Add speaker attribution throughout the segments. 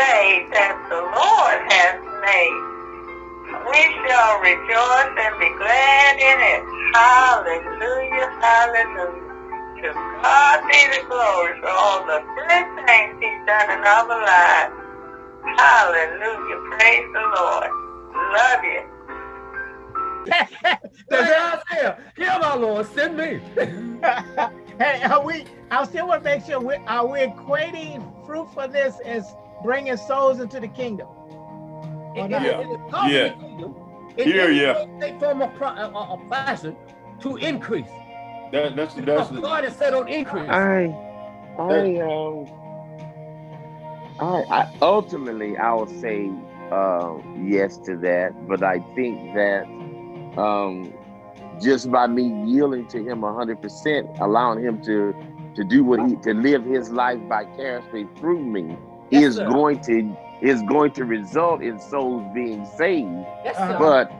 Speaker 1: day that the Lord has made. We shall rejoice and be glad in it. Hallelujah, hallelujah. To God be the glory for all the good things he's done in our lives. Hallelujah, praise the Lord. Love you.
Speaker 2: That's Isaiah. Here, my Lord, send me.
Speaker 3: hey, are we? I still want to make sure we are we equating fruitfulness as bringing souls into the kingdom.
Speaker 2: It,
Speaker 4: yeah.
Speaker 2: it, it is part
Speaker 4: yeah.
Speaker 2: of the kingdom. In
Speaker 4: Here,
Speaker 2: any
Speaker 4: yeah.
Speaker 2: way, form of, pro- uh, uh, of fashion to increase.
Speaker 4: That, that's
Speaker 2: Because
Speaker 4: that's
Speaker 2: God is set on increase.
Speaker 5: I, I, um, I, I ultimately I will say uh, yes to that, but I think that um, just by me yielding to Him hundred percent, allowing Him to to do what He to live His life vicariously through me
Speaker 2: Yes,
Speaker 5: is
Speaker 2: sir.
Speaker 5: going to is going to result in souls being saved.
Speaker 2: Yes.
Speaker 5: But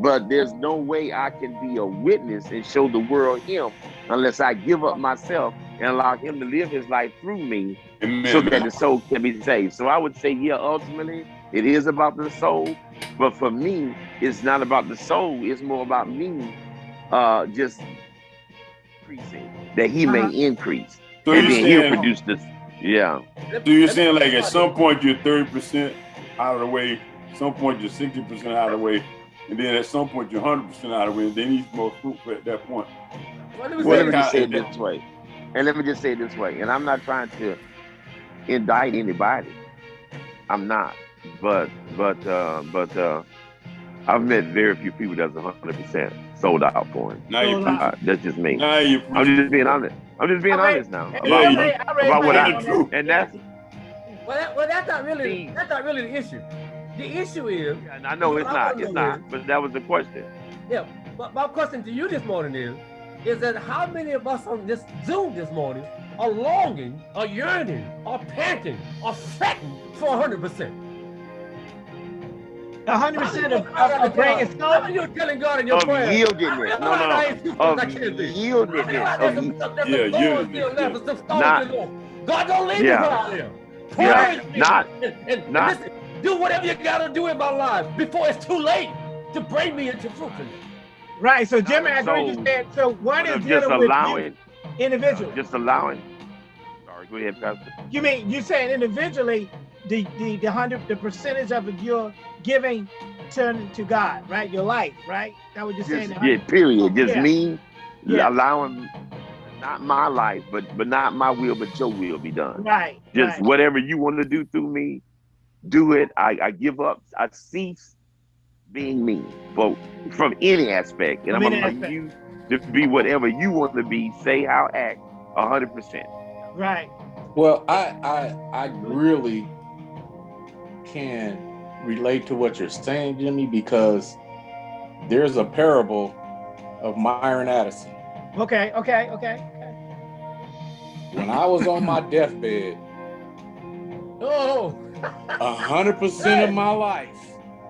Speaker 5: but there's no way I can be a witness and show the world him unless I give up myself and allow him to live his life through me
Speaker 4: Amen.
Speaker 5: so that the soul can be saved. So I would say, yeah, ultimately it is about the soul, but for me, it's not about the soul, it's more about me uh just increasing that he may increase.
Speaker 4: So
Speaker 5: and then he'll produce this. Yeah.
Speaker 4: So you're saying like at some point you're 30% out of the way, some point you're 60% out of the way, and then at some point you're 100% out of the way, and then he's most fruitful at that point.
Speaker 2: What do we
Speaker 5: Well,
Speaker 2: say?
Speaker 5: let me just say it this way. And let me just say it this way. And I'm not trying to indict anybody. I'm not. But but uh but uh I've met very few people that's hundred percent sold out for him.
Speaker 4: Now you
Speaker 5: Uh, that's just me.
Speaker 4: now you
Speaker 5: I'm just being honest. I'm just being
Speaker 3: I read-
Speaker 5: honest now
Speaker 3: I
Speaker 5: about,
Speaker 4: you-
Speaker 3: raised- I
Speaker 5: about what I
Speaker 3: on
Speaker 4: do.
Speaker 5: and that's
Speaker 2: Well, that, well, that's not really
Speaker 5: See.
Speaker 2: that's not really the issue. The issue is,
Speaker 5: and I know it's not, it's not, but that was the question.
Speaker 2: yeah. But my question to you this morning is, is that how many of us on this Zoom this morning are longing, are yearning, are panting, are fretting for hundred percent?
Speaker 3: Hundred percent of, of, of bringing
Speaker 2: How
Speaker 3: souls.
Speaker 2: many you telling God in your
Speaker 5: Of
Speaker 2: prayer?
Speaker 5: yieldedness. No, no, no. Of yieldedness. Of ye-
Speaker 4: Yeah,
Speaker 2: yeah,
Speaker 4: yieldedness,
Speaker 5: Not-
Speaker 2: God don't leave
Speaker 5: Yeah.
Speaker 2: me out there.
Speaker 5: Yeah,
Speaker 2: Praise me.
Speaker 5: not-
Speaker 2: and, and, and
Speaker 5: not-
Speaker 2: listen, do whatever you gotta do in my life before it's too late to bring me into fruitfulness.
Speaker 3: Right. So Jimmy, I agree. You
Speaker 5: So-
Speaker 3: said so. One is
Speaker 5: just
Speaker 3: dealing with
Speaker 5: allowing,
Speaker 3: you individually.
Speaker 5: just allowing. Sorry, go ahead, Pastor.
Speaker 3: You mean you saying individually the the the hundred the percentage of your giving turn to God, right? Your life, right? That what you're saying.
Speaker 5: Just, yeah, period. Just
Speaker 3: Yeah.
Speaker 5: me
Speaker 3: Yeah.
Speaker 5: allowing not my life, but but not my will, but your will be done.
Speaker 3: Right.
Speaker 5: Just
Speaker 3: right.
Speaker 5: whatever you want to do through me, do it. I, I give up. I cease being me, but from any aspect, and
Speaker 3: From
Speaker 5: I'm
Speaker 3: any
Speaker 5: gonna you to be whatever you want to be, say how, act, hundred percent.
Speaker 3: Right.
Speaker 6: Well, I I I really can relate to what you're saying, Jimmy, because there's a parable of Myron Addison.
Speaker 3: Okay. Okay. Okay.
Speaker 6: When I was on my deathbed,
Speaker 2: Oh,
Speaker 6: a hundred percent of my life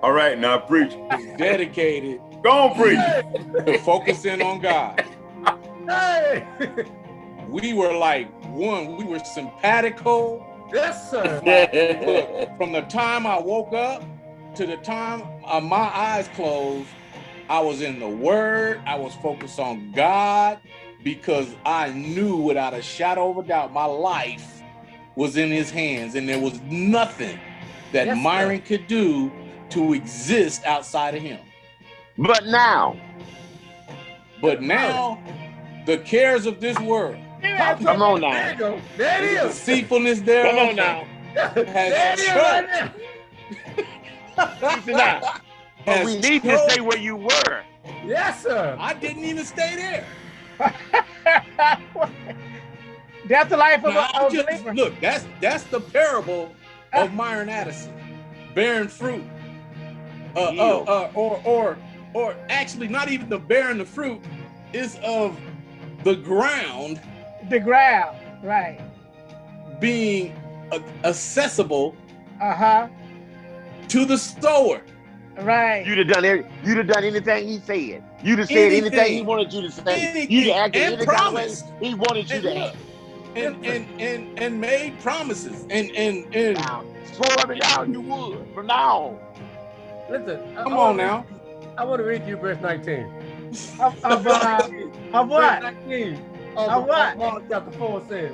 Speaker 4: All right, now preach.
Speaker 6: was dedicated
Speaker 4: Go on, preach.
Speaker 6: to focusing on God.
Speaker 2: hey,
Speaker 6: We were like one. We were simpatico.
Speaker 2: Yes, sir.
Speaker 6: Look, from the time I woke up to the time uh, my eyes closed, I was in the Word. I was focused on God because I knew without a shadow of a doubt my life was in His hands, and there was nothing that
Speaker 2: Yes, sir.
Speaker 6: Myron could do to exist outside of Him.
Speaker 5: But now,
Speaker 6: But now, the cares of this world,
Speaker 5: come on now,
Speaker 2: you go. There it
Speaker 6: deceitfulness thereof,
Speaker 5: come on now.
Speaker 2: There it is right there.
Speaker 5: Listen now. But we need to stay where you were.
Speaker 2: Yes, sir.
Speaker 6: I didn't even stay there.
Speaker 3: That's the life of
Speaker 6: Now,
Speaker 3: a,
Speaker 6: I'm
Speaker 3: of a
Speaker 6: just- look, that's that's the parable of Myron Addison, bearing fruit, uh, uh, uh, or or or actually not even the bearing the fruit is of the ground
Speaker 3: The ground. Right.
Speaker 6: being uh, accessible
Speaker 3: Uh huh.
Speaker 6: to the sower.
Speaker 3: Right.
Speaker 5: You'd have done every, you'd have done anything he said. You'd have said anything, he wanted you to say.
Speaker 6: Anything.
Speaker 5: You'd have acted
Speaker 6: And
Speaker 5: any kind of he wanted you
Speaker 6: And
Speaker 5: to
Speaker 6: look,
Speaker 5: act.
Speaker 6: and and and and made promises and and and
Speaker 5: Now, swear me down you would from now on.
Speaker 2: Listen.
Speaker 6: Come
Speaker 2: I
Speaker 6: on
Speaker 2: wanna-
Speaker 6: now.
Speaker 2: I want to read you verse 19.
Speaker 3: Of, of, uh, of what?
Speaker 2: Verse 19 of,
Speaker 3: Of what?
Speaker 2: of Mark chapter 4 says,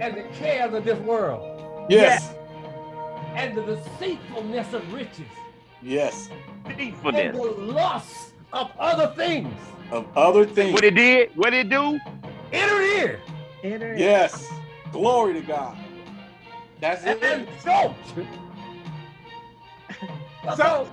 Speaker 2: and the cares of this world,
Speaker 6: Yes.
Speaker 2: and the deceitfulness of riches,
Speaker 6: Yes.
Speaker 2: and the lust of other things,
Speaker 6: Of other things.
Speaker 5: What it did, what it do?
Speaker 2: enter in.
Speaker 3: Enter in.
Speaker 6: Yes. Glory to God. That's
Speaker 2: and
Speaker 6: it.
Speaker 2: so, so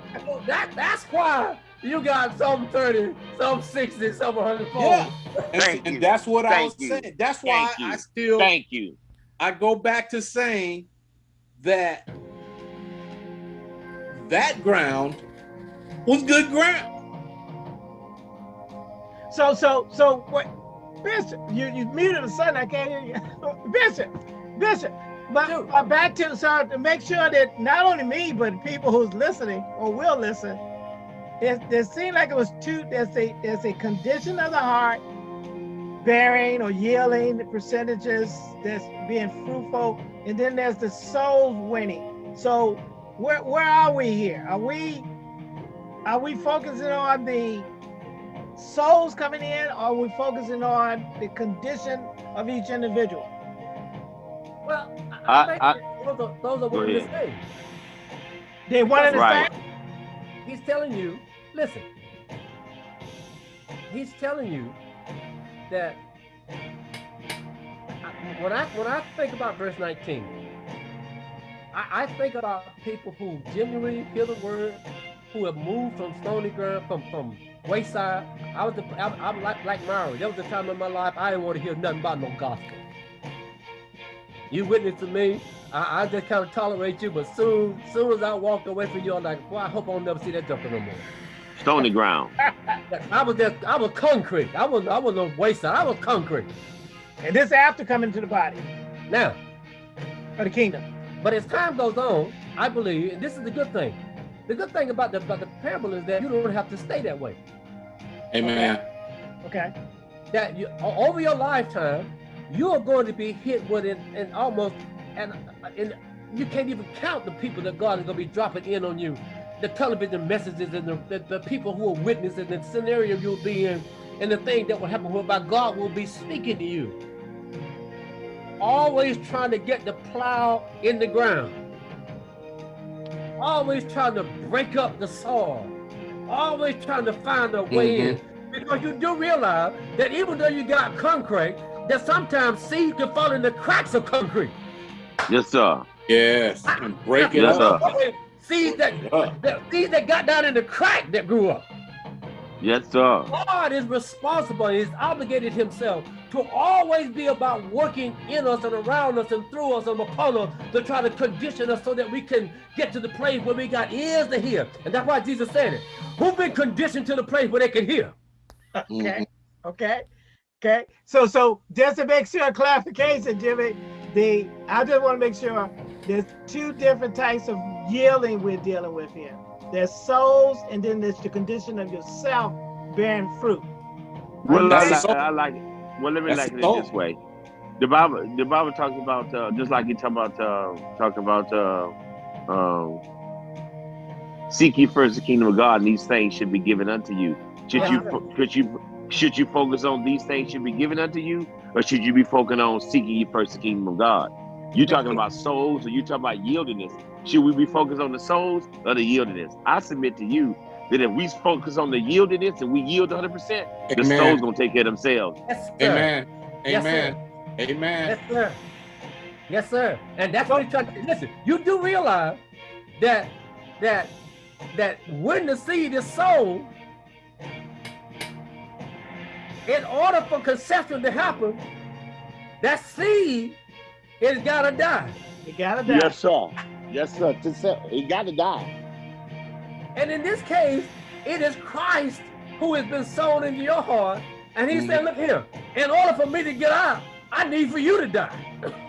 Speaker 2: that that's why you got some 30, some 60, some 104.
Speaker 6: Yeah. And,
Speaker 5: Thank
Speaker 6: and
Speaker 5: you.
Speaker 6: that's what I
Speaker 5: Thank
Speaker 6: was
Speaker 5: you.
Speaker 6: saying. That's why
Speaker 5: Thank you.
Speaker 6: I still
Speaker 5: Thank you.
Speaker 6: I go back to saying that that ground was good ground.
Speaker 3: So, so, so, what, Bishop, you, you muted the son, I can't hear you. Bishop, Bishop, but,
Speaker 2: Dude.
Speaker 3: but back to, so to make sure that not only me, but people who's listening or will listen, there, there seemed like it was two, there's a, there's a condition of the heart, bearing or yielding the percentages that's being fruitful, and then there's the souls winning. So where, where are we here? Are we, are we focusing on the souls coming in, or are we focusing on the condition of each individual?
Speaker 2: Well, I,
Speaker 5: I-
Speaker 2: I think those are, those are
Speaker 5: Go
Speaker 2: one and the same.
Speaker 3: They one and the
Speaker 5: Right.
Speaker 3: same.
Speaker 2: He's telling you, listen. He's telling you that when I when I think about verse 19, I, I think about people who genuinely hear the word, who have moved from stony ground, from from wayside. I was the, I, I'm like like Myra. There was a time in my life I didn't want to hear nothing about no gospel. You witness to me. I, I just kind of tolerate you, but soon, soon as I walked away from you, I'm like, boy, I hope I'll never see that joker no more.
Speaker 5: Stony ground.
Speaker 2: I was just, I was concrete. I was, I was no waste. I was concrete.
Speaker 3: And this after coming to the body
Speaker 2: Now,
Speaker 3: of the kingdom.
Speaker 2: but as time goes on, I believe, and this is the good thing. The good thing about the, about the parable is that you don't have to stay that way.
Speaker 6: Amen.
Speaker 3: Okay.
Speaker 2: That you, over your lifetime, you are going to be hit with it, and almost, and, and you can't even count the people that God is going to be dropping in on you. The television messages and the, the, the people who are witnesses, the scenario you'll be in, and the thing that will happen whereby God will be speaking to you. Always trying to get the plow in the ground. Always trying to break up the soil. Always trying to find a way in. Mm-hmm. Because you do realize that even though you got concrete, that sometimes seed can fall in the cracks of concrete.
Speaker 5: Yes, sir.
Speaker 6: Yes. And break it
Speaker 5: Yes,
Speaker 6: up.
Speaker 2: Seeds that,
Speaker 6: Up.
Speaker 2: that seeds that got down in the crack that grew up.
Speaker 5: Yes, sir.
Speaker 2: God is responsible, He's obligated himself to always be about working in us and around us and through us and upon us to try to condition us so that we can get to the place where we got ears to hear. And that's why Jesus said it. Who've been conditioned to the place where they can hear?
Speaker 3: Okay. Mm-hmm. Okay. Okay. So so just to make sure clarification, Jimmy, the I just want to make sure there's two different types of yielding we're dealing with here. There's souls, and then there's the condition of yourself bearing fruit.
Speaker 5: Well, I like. I like it. Well, let me
Speaker 6: That's
Speaker 5: like it this way. The Bible, the Bible talks about uh, just like you talk about uh, talk about uh, um, seek ye first the kingdom of God, and these things should be given unto you. Should you fo- should you should you focus on these things should be given unto you, or should you be focusing on seeking ye first the kingdom of God? You talking about souls, or you talking about yieldingness? Should we be focused on the souls or the yieldingness? I submit to you that if we focus on the yieldingness and we yield 100, percent the souls
Speaker 6: Amen.
Speaker 5: gonna take care of themselves.
Speaker 2: Yes, sir.
Speaker 6: Amen.
Speaker 2: Yes, sir.
Speaker 6: Amen. Amen.
Speaker 2: Yes, sir. Yes, sir. And that's what he's trying to listen. You do realize that that that when the seed is sown, in order for conception to happen, that seed is gotta die.
Speaker 3: You gotta die.
Speaker 5: Yes, sir. Yes, sir. To say, he got to die.
Speaker 2: And in this case, it is Christ who has been sown into your heart. And he said, look here, in order for me to get out, I need for you to die.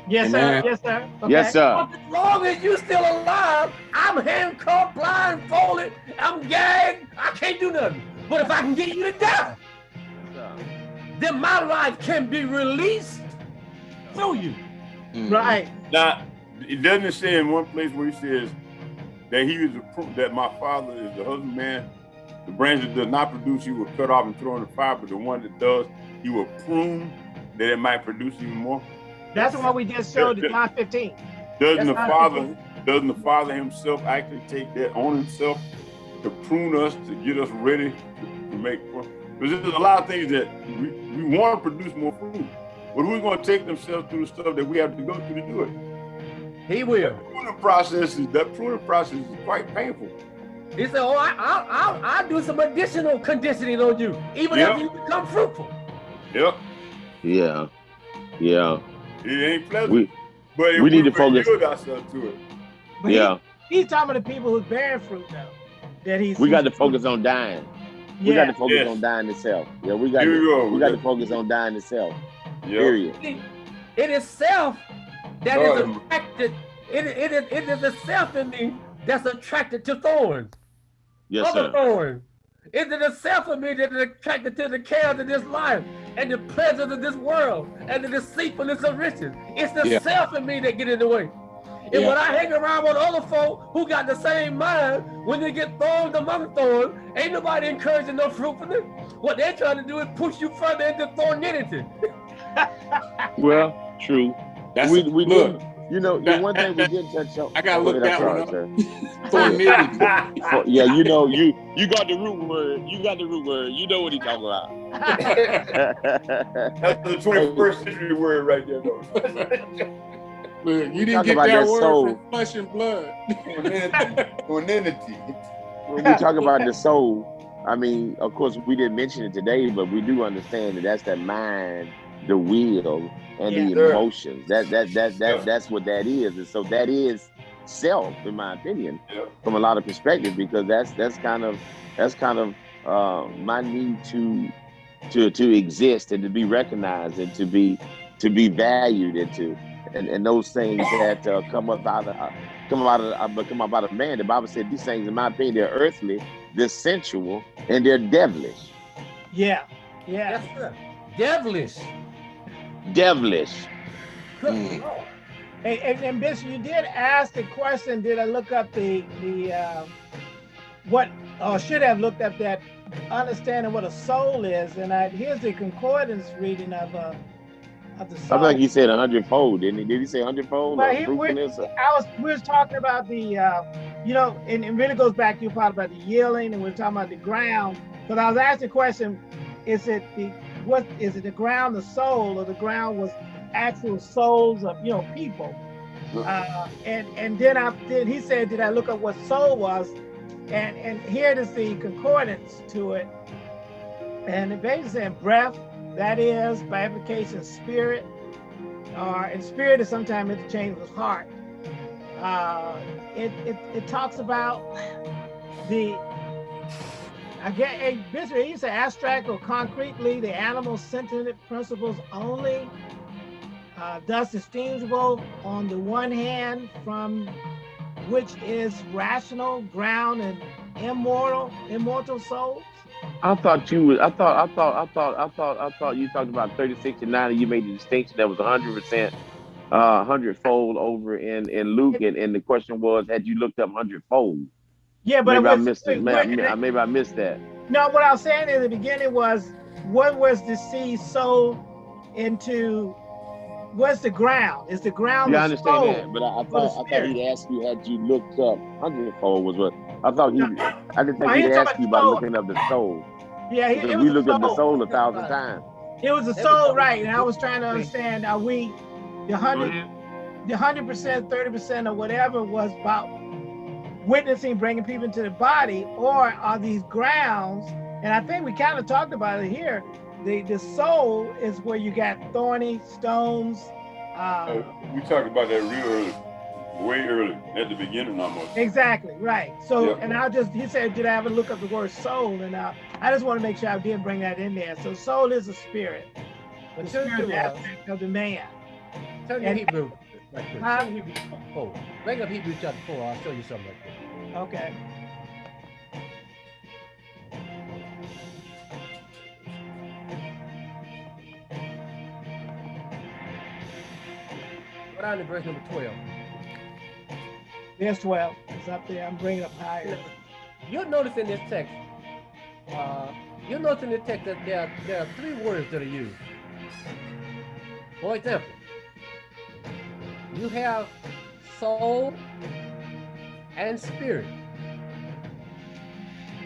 Speaker 3: Yes, sir. Yes, sir.
Speaker 5: Yes, sir.
Speaker 2: But as long as you're still alive, I'm handcuffed, blindfolded, I'm gagged, I can't do nothing. But if I can get you to die, then my life can be released through you.
Speaker 6: Mhm.
Speaker 3: Right.
Speaker 4: Now, it doesn't say in one place where he says that he was a proof that my father is the husbandman. The branch that does not produce, he will cut off and throw in the fire, but the one that does, he will prune that it might produce even more.
Speaker 3: That's what we just showed in John 15.
Speaker 4: Doesn't
Speaker 3: That's
Speaker 4: the father, doesn't the father himself actually take that on himself to prune us, to get us ready to, to make? Because there's a lot of things that we, we want to produce more fruit, but who's going to take themselves through the stuff that we have to go through to do it?
Speaker 2: He will.
Speaker 4: pruning process is that pruning process is quite painful.
Speaker 2: He said, "Oh, I, I'll, I'll, I'll do some additional conditioning on you, even
Speaker 4: Yeah.
Speaker 2: after you become fruitful."
Speaker 4: Yep,
Speaker 5: Yeah. Yeah.
Speaker 4: it ain't pleasant.
Speaker 5: We
Speaker 4: but
Speaker 5: we need to
Speaker 4: would
Speaker 5: focus-
Speaker 4: ourselves to it.
Speaker 3: But he-
Speaker 5: yeah.
Speaker 3: he's talking to the people who's bearing fruit though. That he's
Speaker 5: We got to focus on dying.
Speaker 3: Yeah.
Speaker 5: We got to focus
Speaker 4: Yes.
Speaker 5: on dying itself. Yeah, we got
Speaker 4: Here we
Speaker 5: to
Speaker 4: go.
Speaker 5: we got to focus on dying itself.
Speaker 4: Yep.
Speaker 5: Period.
Speaker 2: See, It is self that is attracted. It, it, it, it is the self in me that's attracted to thorns.
Speaker 5: Yes,
Speaker 2: other
Speaker 5: sir.
Speaker 2: thorns. It is the self of me that is attracted to the cares of this life and the pleasures of this world and the deceitfulness of riches. It's the
Speaker 6: Yeah.
Speaker 2: self in me that get in the way. And
Speaker 6: Yeah.
Speaker 2: when I hang around with other folk who got the same mind, when they get thorns among thorns, ain't nobody encouraging no fruitfulness. What they're trying to do is push you further into thornidity.
Speaker 5: Well, true.
Speaker 6: That's
Speaker 5: we we
Speaker 6: look.
Speaker 5: did. You know, the one thing we
Speaker 6: that-
Speaker 5: did touch on.
Speaker 6: I gotta
Speaker 5: oh,
Speaker 6: look
Speaker 5: ahead,
Speaker 6: that
Speaker 5: I'm
Speaker 6: one up.
Speaker 5: sir.
Speaker 6: Thornidity.
Speaker 5: For- yeah, you know, you you got the root word. You got the root word. You know what he talking about.
Speaker 4: That's the 21st century word right there, though.
Speaker 6: Look, you didn't get that
Speaker 5: that
Speaker 6: word
Speaker 5: soul.
Speaker 6: from flesh and blood.
Speaker 4: Quinanity.
Speaker 5: when we talk about the soul, I mean, of course, we didn't mention it today, but we do understand that that's the mind, the will, and
Speaker 3: Yeah.
Speaker 5: the
Speaker 4: Sure.
Speaker 5: emotions. That that that that
Speaker 4: Yeah.
Speaker 5: that's what that is, and so that is self, in my opinion,
Speaker 4: Yeah.
Speaker 5: from a lot of perspectives, because that's that's kind of that's kind of uh, my need to to to exist and to be recognized and to be to be valued and to and, and those things that uh, come up out of uh, come out of uh, come up out of man. The Bible said these things, in my opinion, they're earthly, they're sensual, and they're devilish.
Speaker 3: Yeah. Yeah.
Speaker 2: Yes, sir. Devilish.
Speaker 5: Devilish.
Speaker 6: Mm.
Speaker 2: Lord.
Speaker 3: Hey, and, and Bishop, you did ask the question. Did I look up the the uh, what? Or should have looked up that understanding what a soul is? And I here's the concordance reading of uh of the
Speaker 5: I
Speaker 3: soul.
Speaker 5: think he said a hundredfold, didn't he? Did he say a hundredfold?
Speaker 3: Well,
Speaker 5: or
Speaker 3: he- we-
Speaker 5: fruitfulness?
Speaker 3: I was we was talking about the uh, you know, and it really goes back to your part about the yielding, and we we're talking about the ground. But I was asking the question: Is it the what? Is it the ground, the soul, or the ground was actual souls of you know people? Uh, and and then I then he said, did I look up what soul was? And and here is the concordance to it. And it basically said breath, that is by application spirit, or and spirit is sometimes interchanged with heart. Uh, it, it it talks about the I get a Bishop, he said abstract or concretely the animal sentient principles only uh, thus distinguishable on the one hand from which is rational ground and immortal immortal souls
Speaker 5: I thought you was. I thought. I thought. I thought. I thought. I thought you talked about thirty six and nine, and you made the distinction that was hundred percent, uh, hundredfold over in in Luke, and, and the question was, had you looked up hundredfold?
Speaker 3: Yeah but
Speaker 5: Maybe I
Speaker 3: was,
Speaker 5: missed it. Maybe, I- maybe I missed that.
Speaker 3: no what i was saying in the beginning was what was the seed sold into what's the ground is the ground
Speaker 5: Yeah, I
Speaker 3: the
Speaker 5: understand
Speaker 3: soul
Speaker 5: that, but I, I thought I thought he'd ask you had you looked up hundredfold was what I thought he. I didn't think
Speaker 3: he
Speaker 5: he'd ask you
Speaker 3: about
Speaker 5: about looking up the soul.
Speaker 3: yeah it,
Speaker 5: Because we
Speaker 3: was
Speaker 5: looked
Speaker 3: the
Speaker 5: up the
Speaker 3: soul.
Speaker 5: soul a thousand times.
Speaker 3: it was the soul right and i was trying to understand are we the hundred the hundred percent, thirty percent, or whatever was about witnessing, bringing people into the body, or are these grounds? And I think we kind of talked about it here. The the soul is where you got thorny stones. Uh,
Speaker 4: Uh, we talked about that real early, way early, at the beginning almost.
Speaker 3: exactly right. So,
Speaker 4: Yep.
Speaker 3: and I just he said, did I ever look up the word soul? And uh, I just want to make sure I did bring that in there. So, soul is a spirit,
Speaker 2: But
Speaker 3: the
Speaker 2: turn
Speaker 3: spirit
Speaker 2: to, uh,
Speaker 3: aspect of the man.
Speaker 2: turn to
Speaker 3: And-
Speaker 2: Hebrew. Right quick.
Speaker 3: Huh?
Speaker 2: Turn to Hebrew chapter four. Bring up Hebrew chapter four. I'll show you something
Speaker 3: Okay.
Speaker 2: down to verse number 12.
Speaker 3: Verse 12. It's up there. I'm bringing up higher.
Speaker 2: You'll notice in this text, uh, you'll notice in the text that there, are, there are three words that are used. For example, you have soul and spirit.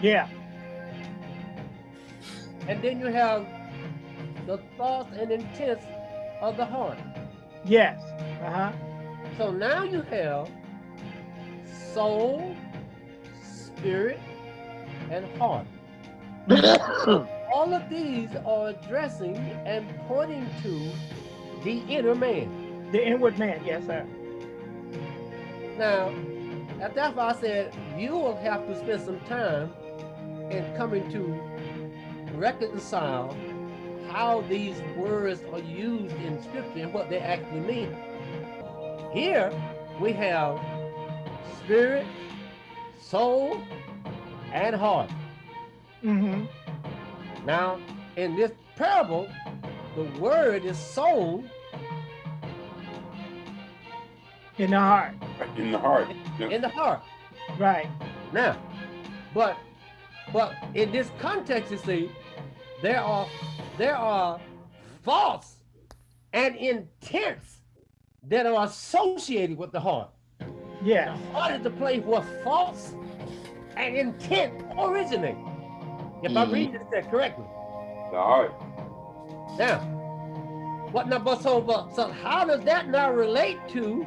Speaker 3: Yeah.
Speaker 2: And then you have the thoughts and intents of the heart.
Speaker 3: Yes. Uh-huh.
Speaker 2: So now you have soul, spirit, and heart. All of these are addressing and pointing to the inner man.
Speaker 3: The inward man. Yes, sir.
Speaker 2: Now, that's why I said you will have to spend some time in coming to reconcile how these words are used in scripture and what they actually mean. Here we have spirit, soul, and heart.
Speaker 3: Mm-hmm.
Speaker 2: Now, in this parable, the word is sown
Speaker 3: In the heart.
Speaker 4: In the heart. Yeah.
Speaker 2: in the heart.
Speaker 3: Right.
Speaker 2: Now, but but in this context, you see, there are there are thoughts and intents that are associated with the heart. Yeah. The
Speaker 3: Yeah.
Speaker 2: heart is the place where thoughts and intent originate. If I'm
Speaker 5: Mhm.
Speaker 2: reading this text correctly.
Speaker 4: The heart.
Speaker 2: Now, what now? But so, but so, how does that now relate to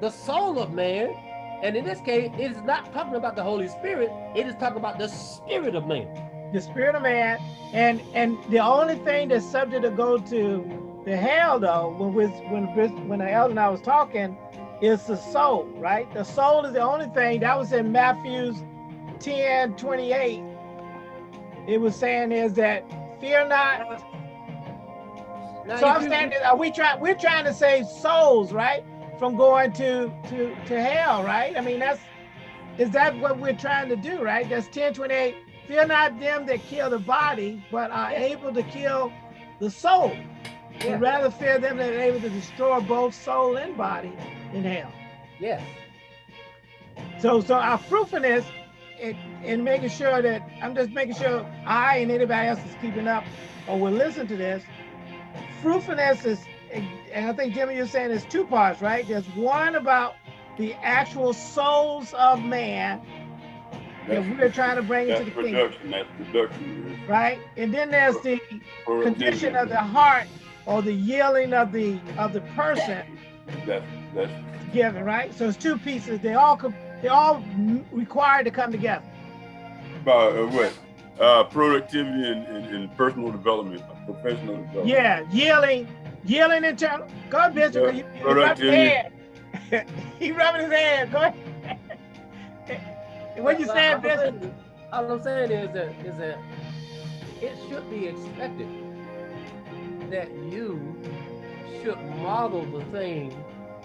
Speaker 2: the soul of man? And in this case, it is not talking about the Holy Spirit. It is talking about the spirit of man.
Speaker 3: The spirit of man. And and the only thing that's subject to go to the hell though, when we when when the elder and I was talking, is the soul, right? The soul is the only thing that was in Matthew's 10, 28. It was saying is that fear not.
Speaker 2: Now,
Speaker 3: So I'm saying, that, uh, are we trying? We're trying to save souls, right, from going to to to hell, right? I mean, that's is that what we're trying to do, right? That's 1028. Fear not them that kill the body, but are able to kill the soul.
Speaker 2: Yeah.
Speaker 3: Rather fear them that are able to destroy both soul and body in hell.
Speaker 2: Yes.
Speaker 3: So, so our fruitfulness in, in making sure that I'm just making sure I and anybody else is keeping up or will listen to this. Fruitfulness is, and I think Jimmy, you're saying there's two parts, right? There's one about the actual souls of man that we're trying to bring into the kingdom,
Speaker 4: production. That's production.
Speaker 3: right? And then there's the
Speaker 4: Productivity.
Speaker 3: condition of the heart or the yielding of the of the person
Speaker 4: That's that's
Speaker 3: given, right? So it's two pieces. They all they all required to come together.
Speaker 4: about uh, what? Uh, productivity and, and, and personal development, professional development.
Speaker 3: Yeah, yielding, yielding internal. Go ahead, Bishop.
Speaker 4: Yeah,
Speaker 3: You, you rub his
Speaker 4: productivity.
Speaker 3: hand. he rubbing his hand. Go ahead. what you
Speaker 2: Well,
Speaker 3: saying, Bishop?
Speaker 2: All I'm saying is that is that it should be expected that you should model the thing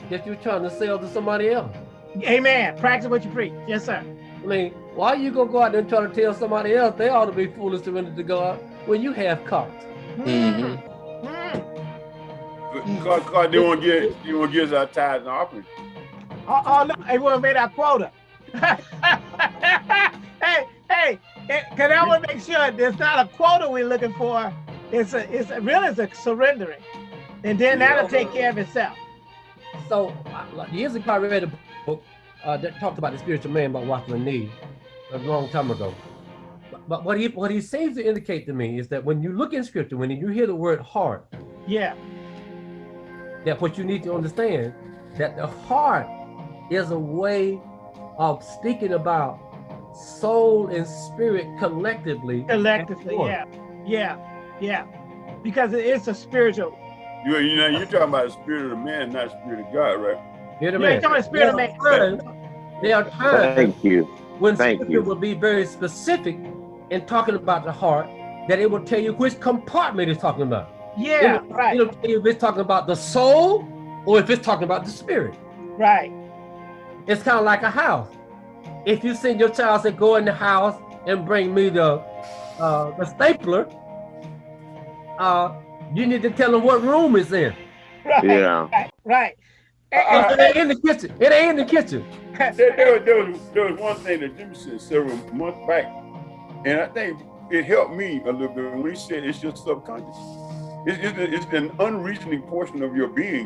Speaker 2: that you're trying to sell to somebody else.
Speaker 3: Amen. Practice what you preach. Yes, sir.
Speaker 2: I mean, why you gonna go out there and try to tell somebody else they ought to be foolish to render to God when you have carts?
Speaker 5: Mhm.
Speaker 3: Mm.
Speaker 4: Because, because they want to get they want to get us our tithes and offerings.
Speaker 3: Oh, oh, no, they want to make our quota. hey, hey, because I want to make sure there's not a quota we're looking for. It's a, it's a, really it's a surrendering, and then that'll take care of itself.
Speaker 2: So uh, like, years ago, I read a book uh, that talked about the spiritual man by Watchman Nee a long time ago. But, but what he what he seems to indicate to me is that when you look in scripture, when you hear the word heart,
Speaker 3: Yeah,
Speaker 2: that what you need to understand that the heart is a way of speaking about soul and spirit collectively.
Speaker 3: collectively. Yeah, yeah, yeah, because it's a spiritual.
Speaker 4: You you know you're talking about the spirit of the man, not the spirit of God, right?
Speaker 2: Hear the
Speaker 3: Yeah,
Speaker 2: man.
Speaker 3: come on, spirit of man.
Speaker 2: are times- There are times
Speaker 5: Thank you.
Speaker 2: when
Speaker 5: Thank
Speaker 2: scripture
Speaker 5: you.
Speaker 2: will be very specific in talking about the heart, that it will tell you which compartment it's talking about.
Speaker 3: Yeah,
Speaker 2: It'll,
Speaker 3: right,
Speaker 2: it'll tell you if it's talking about the soul or if it's talking about the spirit.
Speaker 3: right.
Speaker 2: It's kind of like a house. If you send your child say, go in the house and bring me the uh, the stapler, uh, you need to tell them what room it's in.
Speaker 3: Right,
Speaker 5: Yeah.
Speaker 3: right, right.
Speaker 2: It ain't in the kitchen. It ain't in the kitchen.
Speaker 4: there, there, was- there was, there was one thing that Jimmy said several months back, and I think it helped me a little bit when he said it's your subconscious. It's, it's, it's an unreasoning portion of your being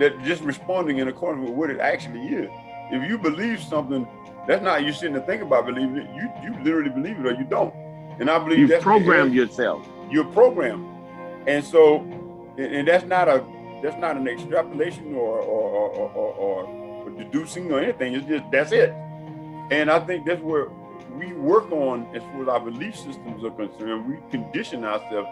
Speaker 4: that just responding in accordance with what it actually is. If you believe something, that's not you sitting to think about believing it. You you literally believe it or you don't. And I believe
Speaker 5: You program yourself.
Speaker 4: you're programmed, and so and, and that's not a that's not an extrapolation or or, or, or, or or deducing or anything. It's just that's it. And I think that's where we work on as far as our belief systems are concerned. We condition ourselves.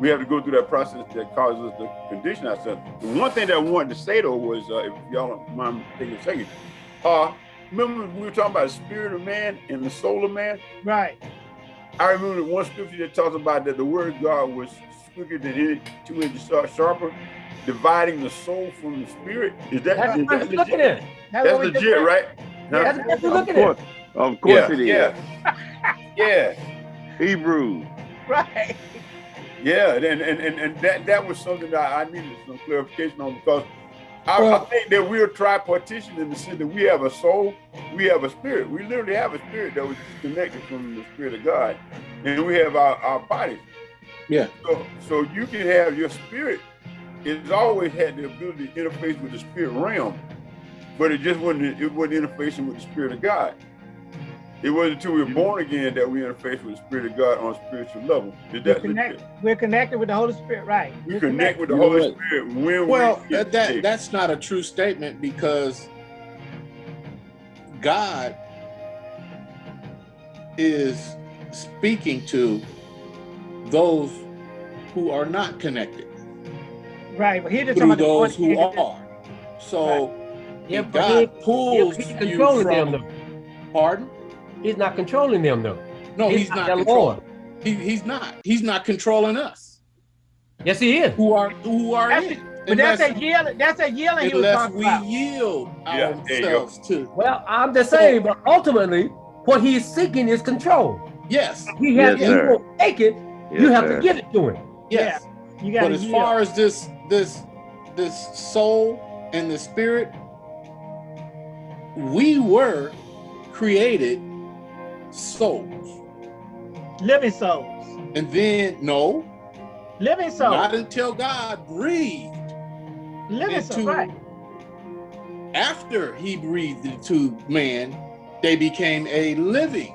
Speaker 4: We have to go through that process that causes us to condition ourselves. The one thing that I wanted to say though was, uh, if y'all don't mind taking a second, uh, remember we were talking about the spirit of man and the soul of man.
Speaker 3: Right.
Speaker 4: I remember one scripture that talks about that the word of God was quicker than any two inches sharp- sharper, dividing the soul from the spirit. Is that,
Speaker 2: That's
Speaker 4: is
Speaker 2: what
Speaker 4: that
Speaker 2: you're looking
Speaker 4: legit?
Speaker 2: at.
Speaker 3: That's,
Speaker 4: That's
Speaker 3: what we just
Speaker 4: legit,
Speaker 3: said.
Speaker 4: right? Huh?
Speaker 2: That's what you're
Speaker 5: Of
Speaker 2: looking at.
Speaker 5: course, of course
Speaker 4: yeah,
Speaker 5: it is.
Speaker 4: Yeah. yeah.
Speaker 5: Hebrew.
Speaker 3: Right.
Speaker 4: Yeah, and, and, and, and that, that was something that I needed some clarification on because I, I think that we're tripartition in the sense that we have a soul, we have a spirit. We literally have a spirit that was disconnected from the spirit of God, and we have our, our bodies.
Speaker 6: Yeah.
Speaker 4: So, so you can have your spirit. It's always had the ability to interface with the spirit realm, but it just wasn't. It wasn't interfacing with the spirit of God. It wasn't until we were born again that we interface with the spirit of God on a spiritual level. Is
Speaker 3: We're
Speaker 4: that legit?
Speaker 3: connected. We're connected with the Holy Spirit. Right.
Speaker 4: We
Speaker 3: We're
Speaker 4: connect with the Holy
Speaker 6: what?
Speaker 4: Spirit when
Speaker 6: Well,
Speaker 4: we
Speaker 6: that, that
Speaker 4: saved.
Speaker 6: that's not a true statement because God is speaking to those who are not connected
Speaker 3: Right. But he just
Speaker 6: through
Speaker 3: talking about
Speaker 6: those who
Speaker 3: one-
Speaker 6: are. So
Speaker 2: Yeah,
Speaker 6: if
Speaker 2: but he-
Speaker 6: God pulls
Speaker 2: He's
Speaker 6: you
Speaker 2: controlling them
Speaker 6: from,
Speaker 2: though.
Speaker 6: pardon?
Speaker 2: He's not controlling them though.
Speaker 6: No, he's, not,
Speaker 2: their
Speaker 6: controlling.
Speaker 2: Lord.
Speaker 6: He, he's not. He's not controlling us
Speaker 2: Yes, he is.
Speaker 6: who are who are
Speaker 3: That's
Speaker 6: in.
Speaker 3: it. But that's
Speaker 6: a
Speaker 3: that yielding. That's that yielding he was
Speaker 6: unless
Speaker 3: talking
Speaker 6: we
Speaker 3: about.
Speaker 6: yield
Speaker 4: Yeah, there you go.
Speaker 6: ourselves to
Speaker 2: Well, I'm just saying, but ultimately, what he's seeking is control.
Speaker 6: yes,
Speaker 2: He has
Speaker 5: Yes,
Speaker 2: he won't take it. you have
Speaker 5: sir.
Speaker 2: to give it to him.
Speaker 6: yes.
Speaker 3: You got
Speaker 6: But as
Speaker 3: yield.
Speaker 6: far as this this this soul and the spirit, we were created souls.
Speaker 3: living souls.
Speaker 6: And then no,
Speaker 3: Living souls.
Speaker 6: not until God breathed
Speaker 3: living souls. Right.
Speaker 6: after he breathed into man, they became a living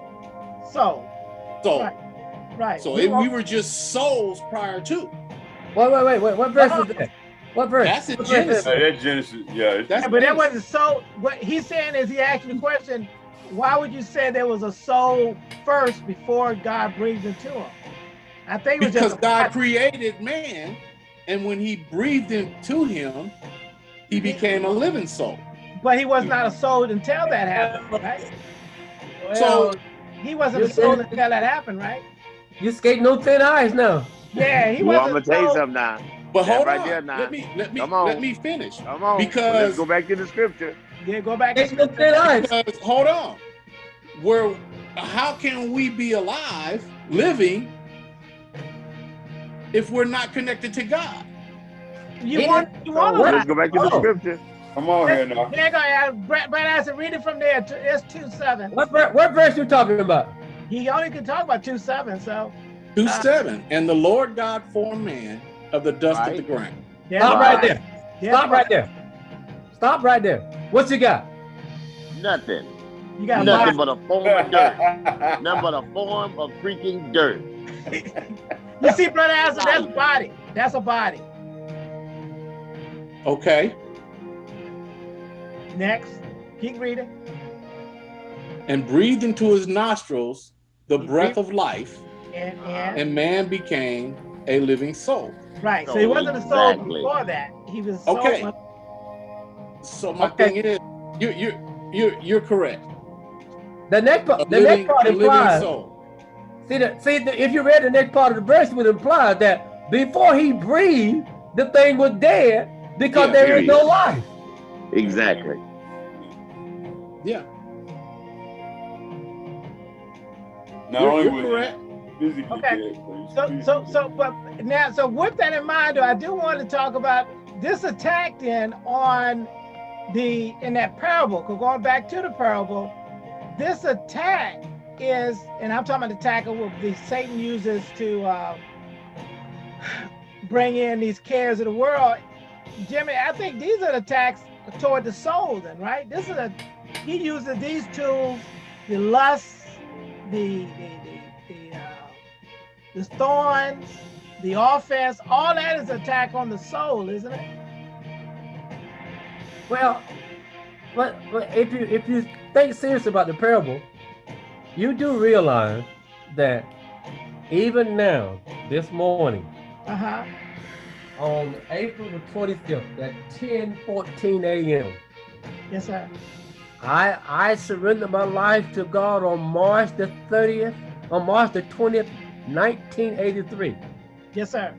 Speaker 3: Soul.
Speaker 6: soul.
Speaker 3: Right. Right.
Speaker 6: So
Speaker 3: We
Speaker 6: if we were just souls prior to.
Speaker 2: Wait, wait, wait, wait. What verse is that? What verse?
Speaker 6: That's in
Speaker 2: What verse is
Speaker 6: Genesis.
Speaker 2: that?
Speaker 4: Uh, that's Genesis. Yeah. it's-
Speaker 6: That's
Speaker 3: Yeah, but that
Speaker 6: Genesis.
Speaker 3: wasn't soul. What he's saying is he asked the question, why would you say there was a soul first before God breathed into him? I think it was
Speaker 6: because
Speaker 3: just
Speaker 6: God created man, and when he breathed into him, he became a living soul.
Speaker 3: but he was not a soul until that happened, right?
Speaker 6: So-
Speaker 3: He wasn't a soul
Speaker 2: said-
Speaker 3: until that happened, right?
Speaker 2: You're skating on thin ice now.
Speaker 3: Yeah, he
Speaker 5: Well, I'm gonna tell you something now.
Speaker 6: But
Speaker 5: That
Speaker 6: hold
Speaker 5: right
Speaker 6: on,
Speaker 5: there now.
Speaker 6: let me let me let me finish.
Speaker 5: Come on.
Speaker 6: Because-
Speaker 5: let's go back to the scripture.
Speaker 3: Yeah, go back. to
Speaker 2: Skating on thin ice.
Speaker 6: Because hold on, where how can we be alive, living, if we're not connected to God?
Speaker 3: You
Speaker 2: Yeah.
Speaker 3: want, you want to
Speaker 5: Let's go back to the scripture.
Speaker 4: Come on here now.
Speaker 3: There you go. Brad, Brad Anderson, read it from there. It's two seven.
Speaker 2: What, ver- what verse you talking about?
Speaker 3: He only can talk about two seven, so
Speaker 6: Two
Speaker 3: Uh,
Speaker 6: seven, and the Lord God formed man of the dust of the ground.
Speaker 3: there's
Speaker 2: Stop
Speaker 3: a-
Speaker 2: right there.
Speaker 3: there's
Speaker 2: Stop
Speaker 3: a-
Speaker 2: right there. Stop right there. What you got?
Speaker 5: Nothing.
Speaker 3: You got
Speaker 5: Nothing but a form of dirt. Nothing but a form of freaking dirt.
Speaker 3: You see, brother Anderson, that's a body. That's a body.
Speaker 6: Okay,
Speaker 3: Next, keep reading.
Speaker 6: and breathed into his nostrils the breath of life,
Speaker 3: And and
Speaker 6: and man became a living soul.
Speaker 3: right. So he wasn't a soul before that. He was a soul.
Speaker 6: Okay. So my
Speaker 2: Okay.
Speaker 6: thing is, you you you you're correct.
Speaker 2: The next part, the
Speaker 6: living,
Speaker 2: next part
Speaker 6: a living
Speaker 2: implies. See, the, see the, if you read the next part of the verse, it would imply that before he breathed, the thing was dead because
Speaker 6: Yeah,
Speaker 2: there is no life.
Speaker 5: Exactly.
Speaker 6: Yeah,
Speaker 4: Not
Speaker 6: you're,
Speaker 4: only
Speaker 6: you're correct.
Speaker 4: he
Speaker 3: Okay.
Speaker 4: dead, but he's
Speaker 3: So so so but now so with that in mind, though, I do want to talk about this attack then on the in that parable, 'cause going back to the parable, this attack is, and I'm talking about the attack of what the Satan uses to uh, bring in these cares of the world. Jimmy, I think these are the attacks toward the soul, then, right? This is a he uses these tools, the lust, the the the, the, uh, the thorns, the offense, all that is attack on the soul, isn't it?
Speaker 2: Well, but, but if you if you think seriously about the parable, you do realize that even now, this morning,
Speaker 3: Uh-huh.
Speaker 2: on April the 25th at 10:14 a.m.,
Speaker 3: Yes, sir.
Speaker 2: I I surrendered my life to God on March the 30th, on March the 20th, 1983.
Speaker 3: Yes, sir.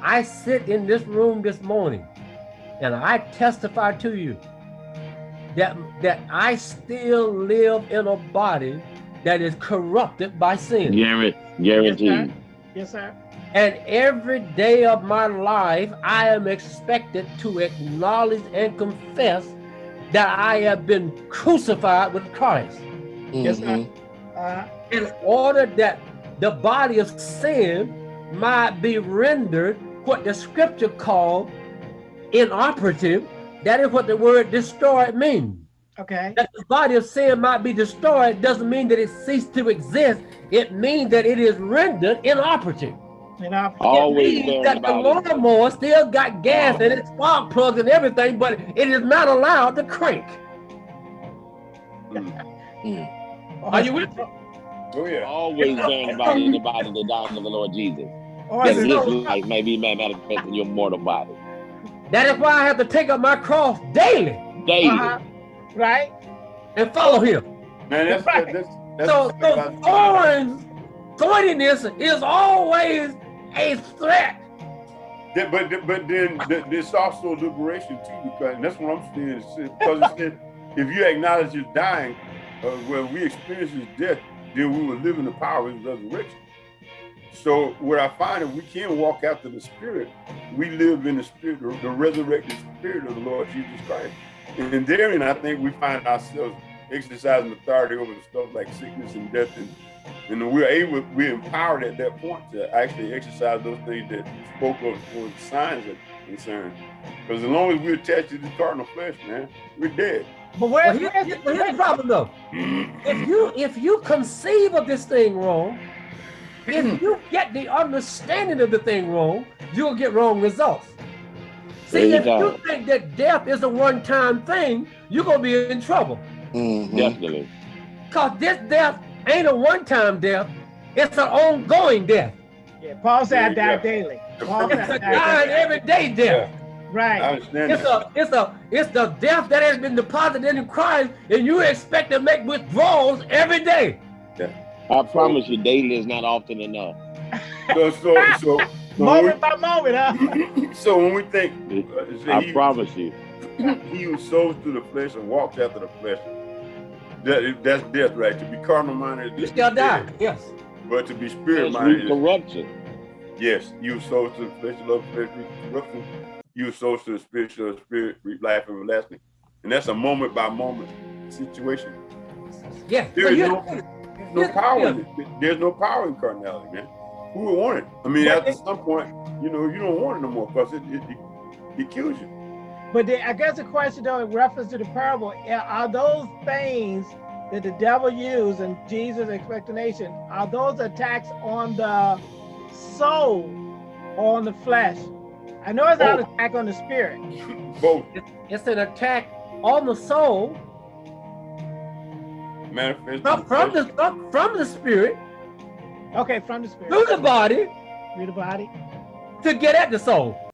Speaker 2: I sit in this room this morning and I testify to you that that I still live in a body that is corrupted by sin.
Speaker 5: Guaranteed. Guaranteed.
Speaker 3: Yes, sir.
Speaker 2: And every day of my life, I am expected to acknowledge and confess that I have been crucified with Christ.
Speaker 3: Yes, sir. Uh,
Speaker 2: in order that the body of sin might be rendered what the scripture called inoperative. That is what the word destroyed means.
Speaker 3: okay.
Speaker 2: That the body of sin might be destroyed doesn't mean that it ceased to exist. It means that it is rendered inoperative.
Speaker 3: You know,
Speaker 5: Always
Speaker 2: it means that the
Speaker 5: about it.
Speaker 2: lawnmower still got gas and its spark plugs and everything, but it is not allowed to crank. Hmm. Hmm. Are you with me?
Speaker 4: Oh yeah.
Speaker 5: Always bearing about in the body the doctrine of the Lord Jesus.
Speaker 3: or
Speaker 5: That
Speaker 3: is
Speaker 5: his
Speaker 3: it,
Speaker 5: life may be manifest in your mortal body.
Speaker 2: That is why I have to take up my cross daily
Speaker 5: Daily.
Speaker 3: uh-huh. right?
Speaker 2: and follow him.
Speaker 4: Man, that's
Speaker 3: Right.
Speaker 4: that's that's
Speaker 2: So,
Speaker 4: the thing
Speaker 2: so thorns, thorniness is always a threat.
Speaker 4: That- but but then th- there's also liberation too, because and that's what I'm saying. Because said, if you acknowledge you're dying, uh, when we experience his death, then we will live in the power of his resurrection. So what I find is we can't walk after the spirit. We live in the spirit, the, the resurrected spirit of the Lord Jesus Christ. And therein, I think we find ourselves exercising authority over the stuff like sickness and death and and we're able, we're empowered at that point to actually exercise those things that you spoke of for the signs are concerned. Because as long as we're attached to the carnal flesh, man, we're dead.
Speaker 3: But
Speaker 2: Well,
Speaker 3: where,
Speaker 2: here-
Speaker 3: where's,
Speaker 2: here- here's the problem though. If you if you conceive of this thing wrong, if you get the understanding of the thing wrong, you'll get wrong results. See,
Speaker 5: you
Speaker 2: if
Speaker 5: go.
Speaker 2: you think that death is a one-time thing, you're gonna be in trouble.
Speaker 5: Mm-hmm. Definitely.
Speaker 2: Cause this death ain't a one-time death, it's an ongoing death.
Speaker 3: yeah, Paul said I
Speaker 4: There you
Speaker 3: die
Speaker 4: go.
Speaker 3: daily. Paul
Speaker 2: It's
Speaker 3: said I
Speaker 2: a
Speaker 3: die
Speaker 2: dying everyday death.
Speaker 4: I
Speaker 3: Right.
Speaker 4: understand
Speaker 2: It's
Speaker 4: that.
Speaker 2: a it's a it's the death that has been deposited in Christ, and you expect to make withdrawals every day.
Speaker 5: I promise you, daily is not often enough.
Speaker 4: So, so, so, so, when
Speaker 3: Moment by moment, huh?
Speaker 4: we, so when we think, uh,
Speaker 5: I
Speaker 4: he,
Speaker 5: promise you.
Speaker 4: he who sows to the flesh and walks after the flesh, that, that's death, right? To be carnal minded,
Speaker 2: You
Speaker 4: is
Speaker 2: still die.
Speaker 4: death.
Speaker 2: Yes.
Speaker 4: But to be spirit minded, is
Speaker 5: corruption.
Speaker 4: Yes, you sow to the flesh, love flesh, corruption. You sow to the spirit, to the spirit, reap life everlasting. And that's a moment by moment situation.
Speaker 2: Yes.
Speaker 4: There
Speaker 2: So
Speaker 4: is
Speaker 2: you-
Speaker 4: no, no power in it. There's no power in carnality, man. Who would want it? I mean,
Speaker 2: But
Speaker 4: at some point, you know, you don't want it no more because it, it, it, it kills you.
Speaker 3: But the, I guess the question though, in reference to the parable, are- are those things that the devil used and Jesus' expectation, are those attacks on the soul or on the flesh? I know it's not an attack on the spirit.
Speaker 4: Both
Speaker 2: It's an attack on the soul
Speaker 4: manifest.
Speaker 2: from, from the from, from the spirit
Speaker 3: Okay, from the spirit.
Speaker 2: through the body
Speaker 3: Through the body.
Speaker 2: to get at the soul.